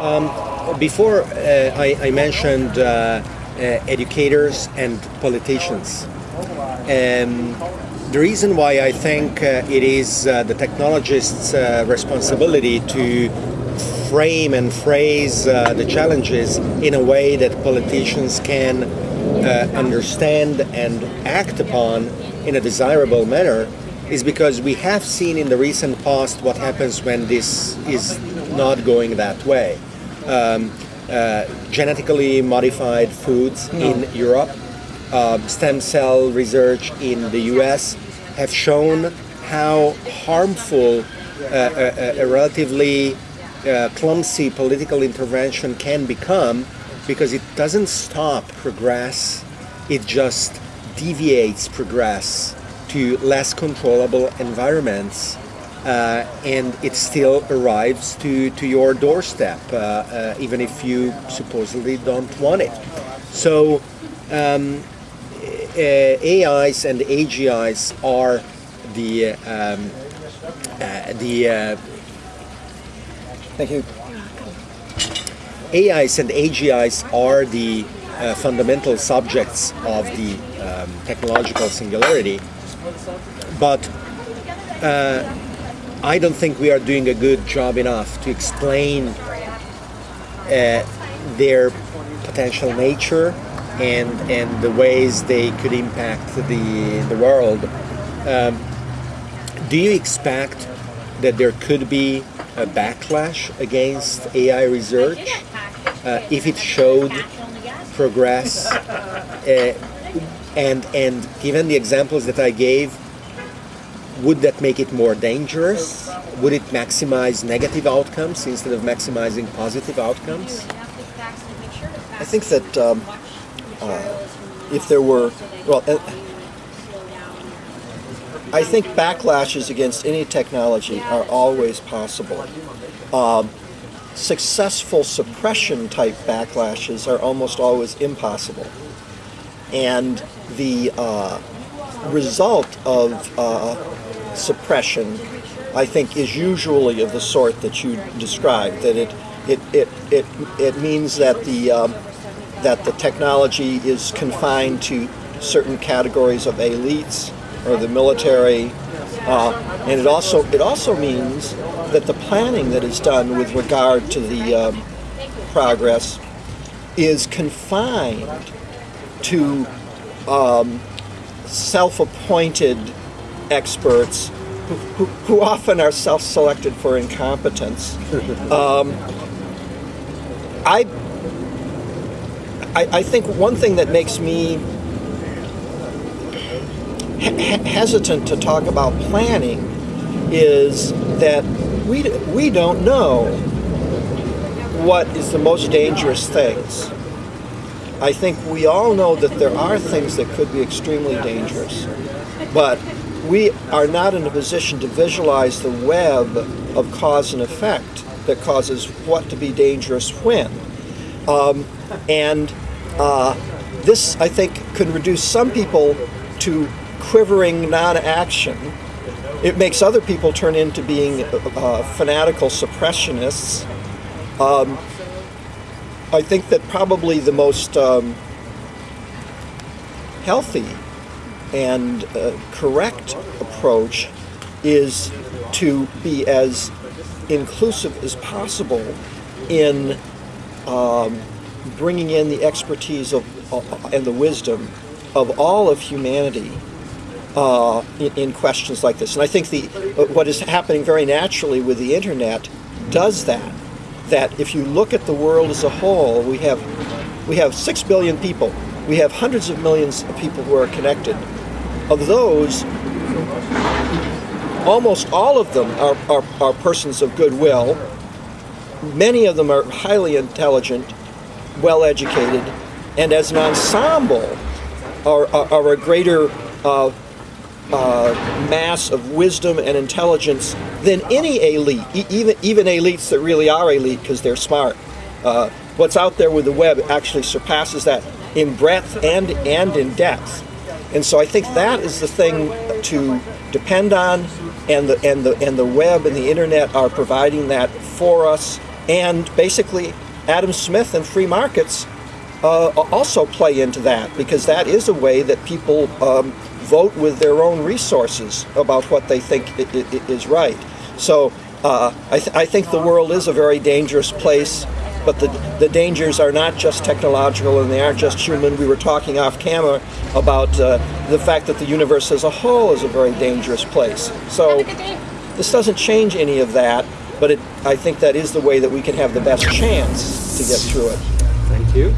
Um, before uh, I, I, mentioned uh, uh, educators and politicians. Um, the reason why I think uh, it is uh, the technologist's uh, responsibility to frame and phrase the challenges in a way that politicians can understand and act upon in a desirable manner is because we have seen in the recent past what happens when this is not going that way. Um, uh, genetically modified foods no. in Europe, uh, stem cell research in the US have shown how harmful uh, a, a, relatively uh, clumsy political intervention can become because it doesn't stop progress, it just deviates progress to less controllable environments uh, and it still arrives to, to your doorstep, uh, uh, even if you supposedly don't want it. So um, AIs and AGIs are the um, the Thank you. AIs and AGIs are the uh, fundamental subjects of the um, technological singularity, but uh, I don't think we are doing a good job enough to explain uh, their potential nature and and the ways they could impact the the world. Um, do you expect that there could be a backlash against AI research uh, if it showed progress? Uh, and and given the examples that I gave, would that make it more dangerous? Would it maximize negative outcomes instead of maximizing positive outcomes? I think that um, uh, if there were, well, uh, I think backlashes against any technology are always possible. Um, successful suppression type backlashes are almost always impossible. And the uh, result of uh, suppression, I think, is usually of the sort that you described. That it it it it, it means that the um, that the technology is confined to certain categories of elites or the military, uh, and it also it also means that the planning that is done with regard to the um, progress is confined to um, self-appointed experts who, who, often are self-selected for incompetence. Um, I, I, I think one thing that makes me hesitant to talk about planning is that we, we don't know what is the most dangerous things. I think we all know that there are things that could be extremely dangerous, but we are not in a position to visualize the web of cause and effect that causes what to be dangerous when. Um, and uh, this, I think, can reduce some people to quivering non-action. It makes other people turn into being uh, fanatical suppressionists. Um, I think that probably the most um, healthy and uh, correct approach is to be as inclusive as possible in um, bringing in the expertise of uh, and the wisdom of all of humanity uh, in, in, questions like this. And I think the uh, what is happening very naturally with the internet does that. That if you look at the world as a whole, we have we have six billion people. We have hundreds of millions of people who are connected of those, almost all of them are, are, are persons of goodwill. Many of them are highly intelligent, well educated, and as an ensemble are, are, are a greater uh, uh, mass of wisdom and intelligence than any elite, e even, even elites that really are elite because they're smart. Uh, what's out there with the web actually surpasses that in breadth and, and in depth. And so I think that is the thing to depend on and the and the and the web and the internet are providing that for us. And basically, Adam Smith and free markets uh, also play into that because that is a way that people um, vote with their own resources about what they think i- i- i- is right. So uh, I, th- I think the world is a very dangerous place, but the, the dangers are not just technological and they aren't just human. We were talking off camera about uh, the fact that the universe as a whole is a very dangerous place. So this doesn't change any of that, but it, I think that is the way that we can have the best chance to get through it. Thank you.